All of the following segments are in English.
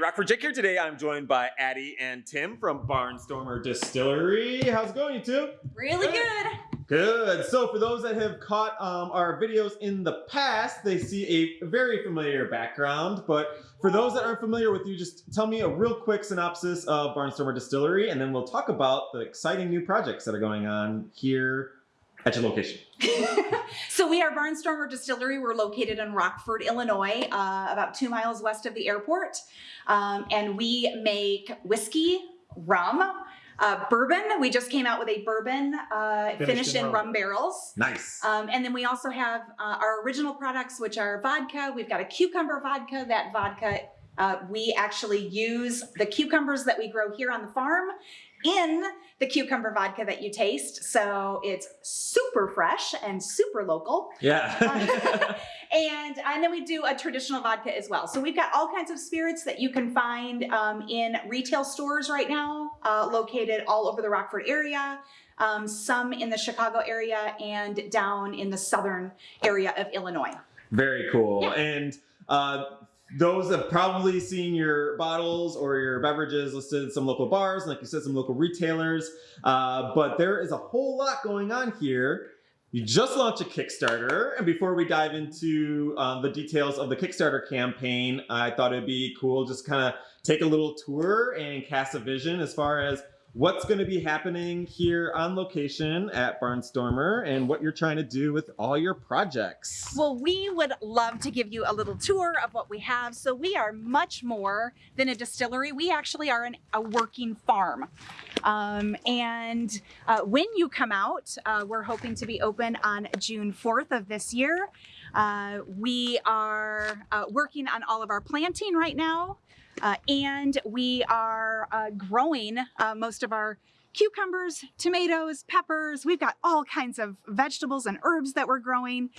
Rockford Jake here. Today I'm joined by Addie and Tim from Barnstormer Distillery. How's it going, you two? Really good. Good. So for those that have caught um, our videos in the past, they see a very familiar background. But for those that aren't familiar with you, just tell me a real quick synopsis of Barnstormer Distillery, and then we'll talk about the exciting new projects that are going on here at your location. so we Barnstormer Distillery. We're located in Rockford, Illinois, uh, about two miles west of the airport. Um, and we make whiskey, rum, uh, bourbon. We just came out with a bourbon uh, finished, finished, in, rum. rum. barrels. Nice. Um, and then we also have uh, our original products, which are vodka. We've got a cucumber vodka. That vodka, uh, we actually use the cucumbers that we grow here on the farm in the cucumber vodka that you taste. So it's super fresh and super local. Yeah. uh, and, and then we do a traditional vodka as well. So we've got all kinds of spirits that you can find um, in retail stores right now, uh, located all over the Rockford area. Um, some in the Chicago area and down in the southern area of Illinois. Very cool. Yeah. And uh, those have probably seen your bottles or your beverages listed in some local bars, like you said, some local retailers. Uh, but there is a whole lot going on here. You just launched a Kickstarter, and before we dive into um, the details of the Kickstarter campaign, I thought it'd be cool just kind of take a little tour and cast a vision as far as what's going to be happening here on location at Barnstormer and what you're trying to do with all your projects. Well, we would love to give you a little tour of what we have. So we are much more than a distillery. We actually are an, a working farm. Um, and uh, when you come out, uh, we're hoping to be open on June 4th of this year. Uh, we are uh, working on all of our planting right now. Uh, and we are uh, growing uh, most of our cucumbers, tomatoes, peppers. We've got all kinds of vegetables and herbs that we're growing.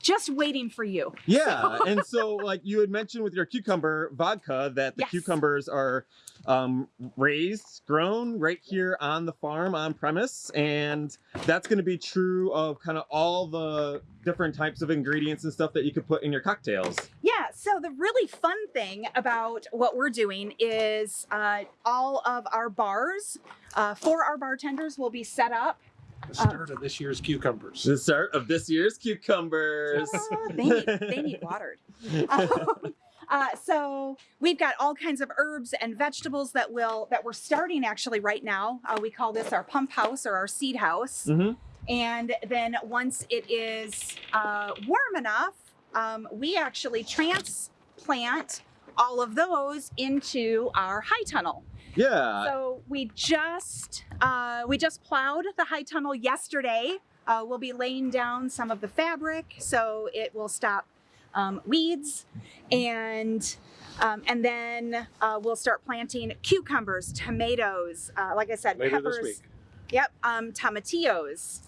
Just waiting for you. Yeah, so. and so like you had mentioned with your cucumber vodka that the yes. cucumbers are um, raised, grown right here on the farm on premise. And that's going to be true of kind of all the different types of ingredients and stuff that you could put in your cocktails. Yeah, so the really fun thing about what we're doing is uh, all of our bars uh, for our bartenders will be set up the start uh, of this year's cucumbers. The start of this year's cucumbers. they, need, they need watered. Um, uh, so we've got all kinds of herbs and vegetables that will that we're starting actually right now. Uh, we call this our pump house or our seed house. Mm -hmm. And then once it is uh, warm enough, um, we actually transplant all of those into our high tunnel. Yeah. So we just uh, we just plowed the high tunnel yesterday. Uh, we'll be laying down some of the fabric so it will stop um, weeds and um, and then uh, we'll start planting cucumbers, tomatoes, uh, like I said, Later peppers. Yep, um, tomatillos.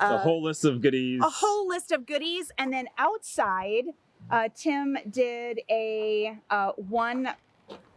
Uh, a whole list of goodies. A whole list of goodies. And then outside, uh, Tim did a uh, one,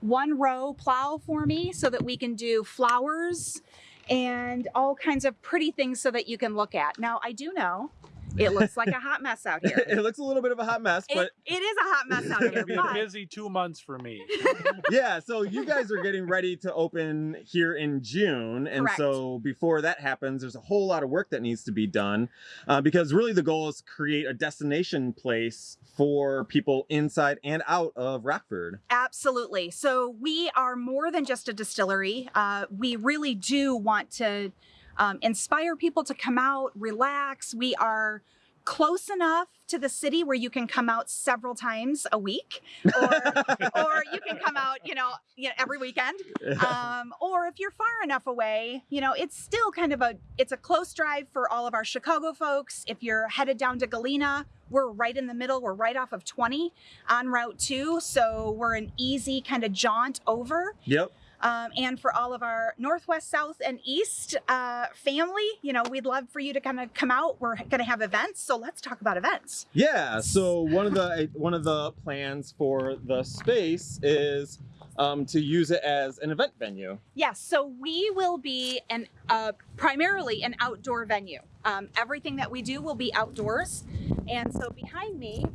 one row plow for me so that we can do flowers and all kinds of pretty things so that you can look at. Now, I do know it looks like a hot mess out here. it looks a little bit of a hot mess, but it, it is a hot mess out here. It's gonna be a busy two months for me. yeah, so you guys are getting ready to open here in June, and Correct. so before that happens, there's a whole lot of work that needs to be done, uh, because really the goal is to create a destination place for people inside and out of Rockford. Absolutely. So we are more than just a distillery. Uh, we really do want to um, inspire people to come out, relax. We are close enough to the city where you can come out several times a week or, or you can come out you know, you know every weekend um, or if you're far enough away you know it's still kind of a it's a close drive for all of our chicago folks if you're headed down to galena we're right in the middle we're right off of 20 on route 2 so we're an easy kind of jaunt over yep um, and for all of our Northwest, South, and East uh, family, you know, we'd love for you to kind of come out. We're going to have events, so let's talk about events. Yeah. So one of the one of the plans for the space is um, to use it as an event venue. Yes, so we will be an uh, primarily an outdoor venue. Um, everything that we do will be outdoors. And so behind me,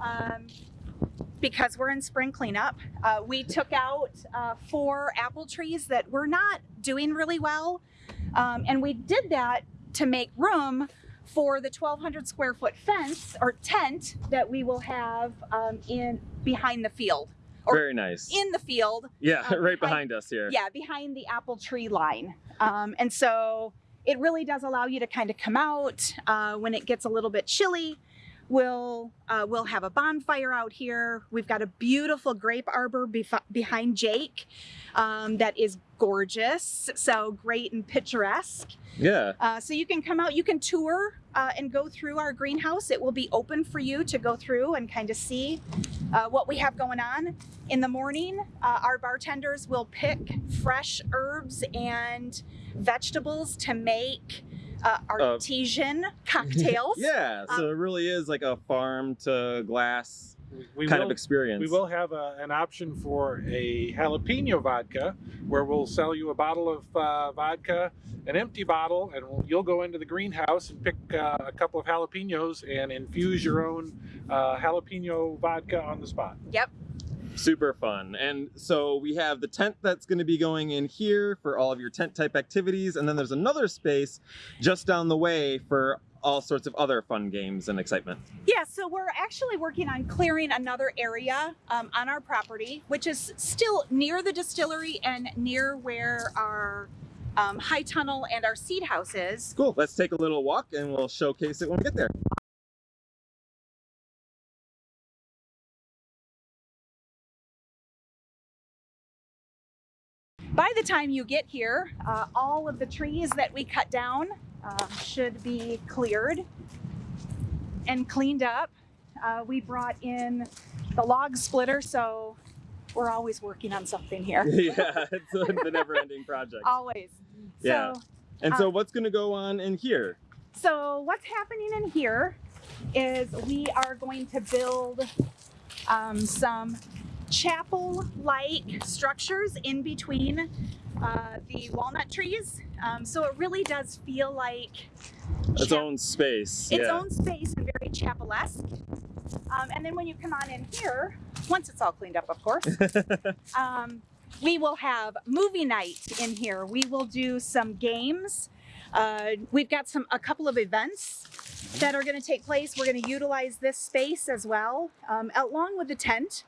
um, because we're in spring cleanup. Uh, we took out uh, four apple trees that were not doing really well. Um, and we did that to make room for the 1200 square foot fence or tent that we will have um, in behind the field Very nice. in the field yeah, um, right behind- behind us here. yeah behind the apple tree line um, and so it really does allow you to kind of come out uh, when it gets a little bit chilly we'll uh, we'll have a bonfire out here we've got a beautiful grape arbor behind jake um, that is gorgeous so great and picturesque Yeah. uh, so you can come out, you can tour uh, and go through our greenhouse. It will be open for you to go through and kind of see uh, what we have going on. In the morning, uh, our bartenders will pick fresh herbs and vegetables to make uh, artesian cocktails. Yeah, so it really is like a farm to glass we kind will, of experience. we will have a, an option for a jalapeno vodka where we'll sell you a bottle of uh, vodka, an empty bottle, and we'll, you'll go into the greenhouse and pick uh, a couple of jalapenos and infuse your own uh, jalapeno vodka on the spot. Yep. super fun. And so we have the tent that's going to be going in here for all of your tent type activities. And then there's another space just down the way for all sorts of other fun games and excitement. Yeah, so we're actually working on clearing another area um, on our property, which is still near the distillery and near where our um, high tunnel and our seed house is. Cool. Let's take a little walk and we'll showcase it when we get there. By the time you get here, uh, all of the trees that we cut down um, should be cleared and cleaned up. Uh, we brought in the log splitter, so we're always working on something here. yeah, it's a, the never ending project. Always. Yeah. So, And so uh, what's going to go on in here? So what's happening in here is we are going to build um, some chapel-like structures in between uh, the walnut trees. Um, so it really does feel like Its own space. its yeah. own space and very chapel-esque. Um, and then when you come on in here, once it's all cleaned up, of course, um, we will have movie night in here. We will do some games. Uh, we've got some a couple of events that are going to take place. We're going to utilize this space as well, um, along with the tent.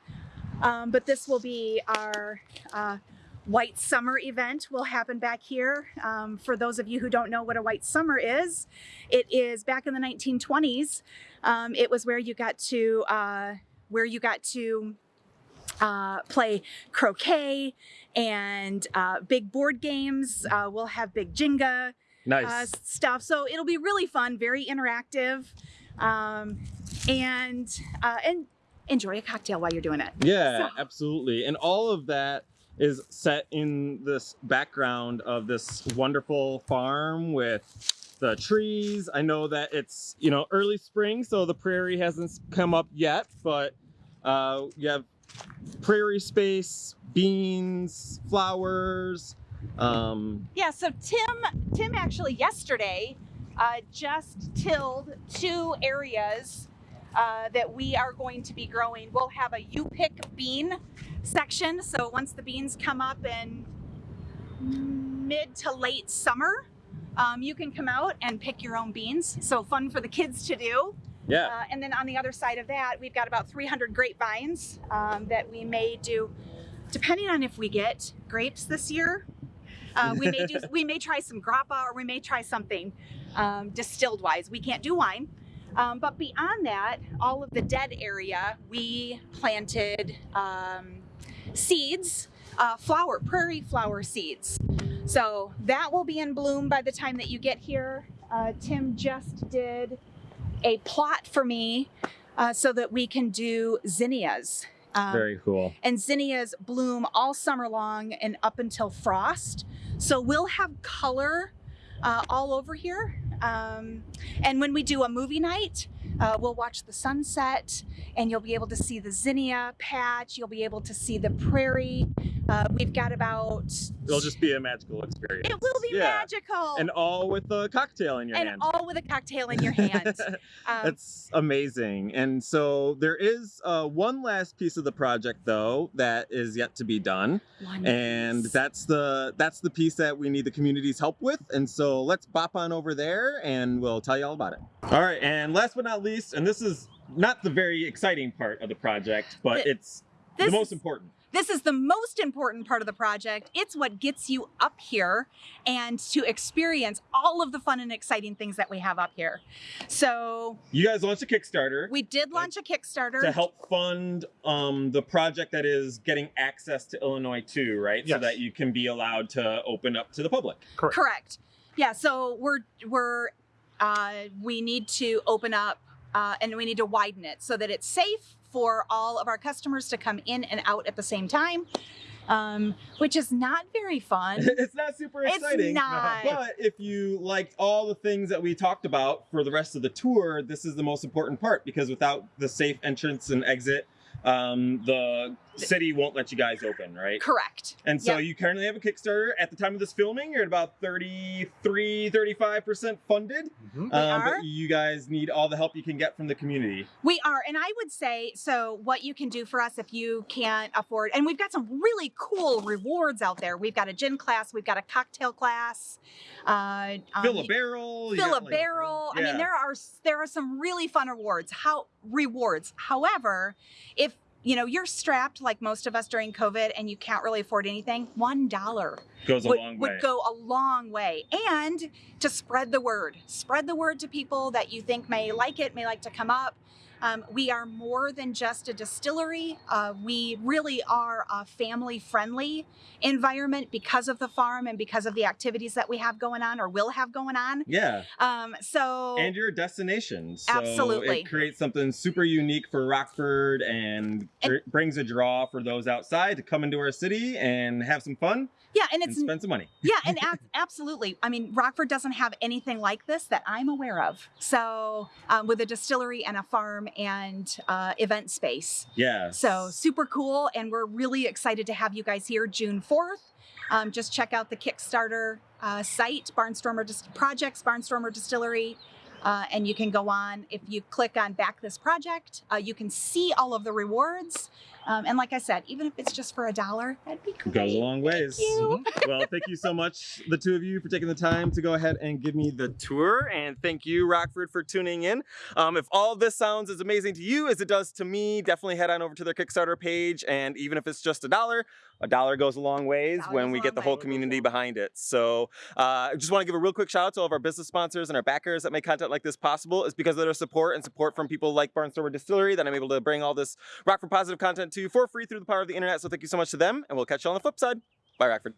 Um, but this will be our uh, White Summer event. Will happen back here. Um, for those of you who don't know what a White Summer is, it is back in the 1920s. Um, it was where you got to uh, where you got to uh, play croquet and uh, big board games. Uh, we'll have big Jenga nice. uh, stuff. So it'll be really fun, very interactive, um, and uh, and enjoy a cocktail while you're doing it. Yeah, So- absolutely. And all of that is set in this background of this wonderful farm with the trees. I know that it's, you know, early spring, so the prairie hasn't come up yet, but uh, you have prairie space, beans, flowers. Um, Yeah. So Tim, Tim actually yesterday uh, just tilled two areas. Uh, that we are going to be growing. We'll have a you pick bean section. So once the beans come up in mid to late summer, um, you can come out and pick your own beans. So fun for the kids to do. yeah. Uh, and then on the other side of that, we've got about 300 grapevines um, that we may do, depending on if we get grapes this year. Uh, we may do, we may try some grappa, or we may try something um, distilled wise. We can't do wine, um, but beyond that, all of the dead area, we planted um, seeds, uh, flower, prairie flower seeds. So that will be in bloom by the time that you get here. Uh, Tim just did a plot for me uh, so that we can do zinnias. Um, Very cool. and zinnias bloom all summer long and up until frost. So we'll have color uh, all over here. Um, and when we do a movie night, uh, we'll watch the sunset, and you'll be able to see the zinnia patch. You'll be able to see the prairie. Uh, we've got about. It'll just be a magical experience. It will be Yeah. magical. And all with a cocktail in your and hand. all with a cocktail in your hand. Um, That's amazing. And so there is uh, one last piece of the project though that is yet to be done. one And piece. that's the that's the piece that we need the community's help with. And so let's bop on over there and we'll tell you all about it. All right, and last but not least, and this is not the very exciting part of the project, but Th- it's the most is- important. This is the most important part of the project. It's what gets you up here and to experience all of the fun and exciting things that we have up here. So You guys launched a Kickstarter. we did launch a Kickstarter. to help fund um, the project that is getting access to Illinois too, right? So that you can be allowed to open up to the public. Correct. Correct. Yeah. So we're we're uh, we need to open up uh, and we need to widen it so that it's safe for all of our customers to come in and out at the same time, um, which is not very fun. it's not super exciting. It's not. But if you liked all the things that we talked about for the rest of the tour, this is the most important part because without the safe entrance and exit, um, the city won't let you guys open, right? Correct. And so Yep. you currently have a Kickstarter. At the time of this filming, you're at about 33, 35% funded. Mhm. Um, are. but you guys need all the help you can get from the community. We are, and I would say so. What you can do for us if you can't afford, and we've got some really cool rewards out there. We've got a gin class, we've got a cocktail class, uh, um, Fill a barrel. fill got, a like- barrel. I mean, there are there are some really fun rewards. How rewards. However, if you know you're strapped like most of us during COVID and you can't really afford anything, one dollar goes a would, long way. would go a long way. And to spread the word, spread the word to people that you think may like it, may like to come up. Um, we are more than just a distillery. Uh, we really are a family friendly environment because of the farm and because of the activities that we have going on or will have going on. yeah. Um, so, and you're a destination. So Absolutely. It creates something super unique for Rockford and, And- brings a draw for those outside to come into our city and have some fun yeah, and and it's spend some money. Yeah, and ab- absolutely. I mean, Rockford doesn't have anything like this that I'm aware of. So, um, with a distillery and a farm and uh, event space. Yeah. So, super cool. And we're really excited to have you guys here June 4th. Um, just check out the Kickstarter uh, site, Barnstormer Dis- Projects, Barnstormer Distillery. Uh, and you can go on. If you click on Back This Project, uh, you can see all of the rewards. Um, and like I said, even if it's just for a dollar, that'd be great. Goes a long ways. you. well, thank you so much, the two of you, for taking the time to go ahead and give me the tour. And thank you, Rockford, for tuning in. Um, if all this sounds as amazing to you as it does to me, definitely head on over to their Kickstarter page. And even if it's just a dollar, a dollar goes a long ways Dollar when we get the whole community behind it. So uh, I just want to give a real quick shout out to all of our business sponsors and our backers that make content like this possible. It's because of their support and support from people like Barnstormer Distillery that I'm able to bring all this Rockford positive content to you for free through the power of the internet. So thank you so much to them, and we'll catch you on the flip side. Bye, Rockford.